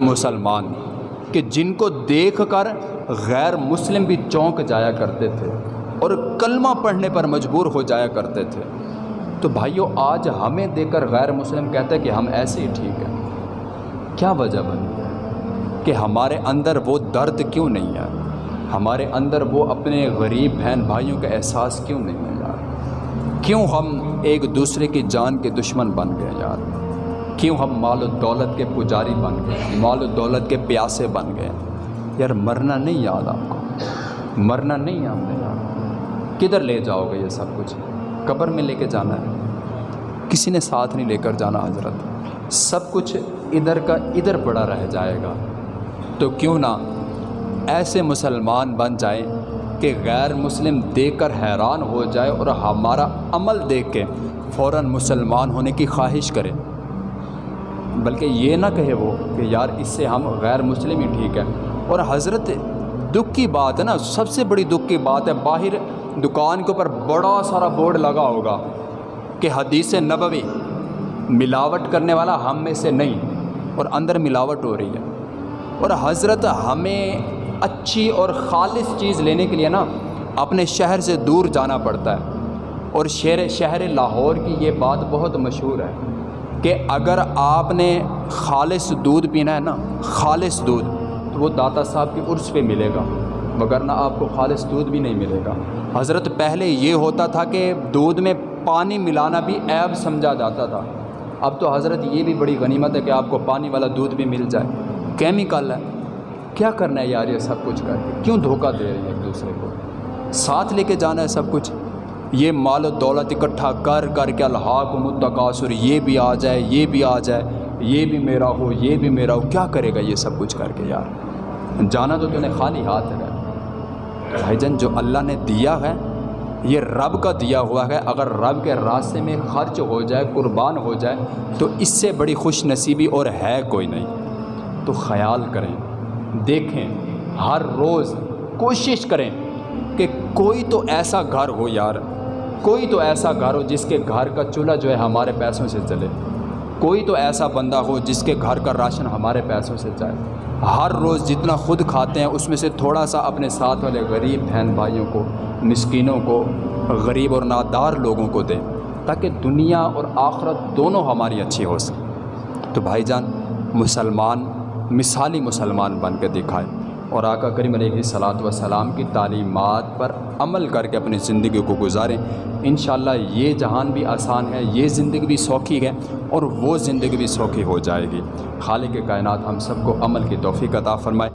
مسلمان کہ جن کو دیکھ کر غیر مسلم بھی چونک جایا کرتے تھے اور کلمہ پڑھنے پر مجبور ہو جایا کرتے تھے۔ تو بھائیوں آج ہمیں دیکھ کر غیر مسلم کہتے ہیں کہ ہم ایسے ہی ٹھیک ہیں۔ کیا وجہ بنی؟ کہ ہمارے اندر وہ درد کیوں نہیں ہے؟ ہمارے اندر وہ اپنے غریب بہن بھائیوں کا احساس کیوں نہیں ہے یار؟ کیوں ہم ایک دوسرے کی جان کے دشمن بن گئے یار؟ کیوں ہم مال و دولت کے پجاری بن گئے؟ مال و دولت کے پیاسے بن گئے۔ یار مرنا نہیں یاد آپ کو۔ مرنا نہیں ہم نے کدھر لے جاؤ گے یہ سب کچھ؟ قبر میں لے کے جانا ہے۔ کسی نے ساتھ نہیں لے کر جانا حضرت۔ سب کچھ ادھر کا ادھر پڑا رہ جائے گا۔ تو کیوں نہ ایسے مسلمان بن جائیں کہ غیر مسلم دیکھ کر حیران ہو جائے اور ہمارا عمل دیکھ کے فوراً مسلمان ہونے کی خواہش کرے۔ بلکہ یہ نہ کہے وہ کہ یار اس سے ہم غیر مسلم ہی ٹھیک ہے اور حضرت دکھ کی بات ہے نا، سب سے بڑی دکھ کی بات ہے، باہر دکان کے اوپر بڑا سارا بورڈ لگا ہوگا کہ حدیث نبوی، ملاوٹ کرنے والا ہم میں سے نہیں، اور اندر ملاوٹ ہو رہی ہے۔ اور حضرت ہمیں اچھی اور خالص چیز لینے کے لیے نا اپنے شہر سے دور جانا پڑتا ہے۔ اور شہر شہر لاہور کی یہ بات بہت مشہور ہے۔ کہ اگر آپ نے خالص دودھ پینا ہے نا، خالص دودھ، تو وہ داتا صاحب کی عرص پہ ملے گا وگرنہ آپ کو خالص دودھ بھی نہیں ملے گا۔ حضرت پہلے یہ ہوتا تھا کہ دودھ میں پانی ملانا بھی عیب سمجھا جاتا تھا۔ اب تو حضرت یہ بھی بڑی غنیمت ہے کہ آپ کو پانی والا دودھ بھی مل جائے۔ کیمیکل ہے۔ کیا کرنا ہے یار یہ سب کچھ کر کے؟ کیوں دھوکہ دے رہی ہے ایک دوسرے کو؟ ساتھ لے کے جانا ہے سب کچھ۔ یہ مال و دولت اکٹھا کر کر کے الحاق متقاصر یہ بھی آ جائے، یہ بھی آ جائے، یہ بھی میرا ہو، یہ بھی میرا ہو، کیا کرے گا یہ سب کچھ کر کے یار؟ جانا تو تو نے خالی ہاتھ ہے۔ بھائی جان، جو اللہ نے دیا ہے، یہ رب کا دیا ہوا ہے۔ اگر رب کے راستے میں خرچ ہو جائے، قربان ہو جائے، تو اس سے بڑی خوش نصیبی اور ہے کوئی نہیں۔ تو خیال کریں، دیکھیں، ہر روز کوشش کریں کہ کوئی تو ایسا گھر ہو یار کوئی تو ایسا گھر ہو جس کے گھر کا چولہا جو ہے ہمارے پیسوں سے چلے۔ کوئی تو ایسا بندہ ہو جس کے گھر کا راشن ہمارے پیسوں سے جائے ہر روز جتنا خود کھاتے ہیں اس میں سے تھوڑا سا اپنے ساتھ والے غریب بہن بھائیوں کو، مسکینوں کو، غریب اور نادار لوگوں کو دیں تاکہ دنیا اور آخرت دونوں ہماری اچھی ہو سکے۔ تو بھائی جان، مسلمان مثالی مسلمان بن کے دکھائے۔ اور آقا کریم علیہ صلاۃ وسلام کی تعلیمات پر عمل کر کے اپنی زندگی کو گزاریں۔ انشاءاللہ یہ جہان بھی آسان ہے، یہ زندگی بھی سوکھی ہے اور وہ زندگی بھی سوکھی ہو جائے گی۔ خالق کائنات ہم سب کو عمل کی توفیق عطا فرمائے۔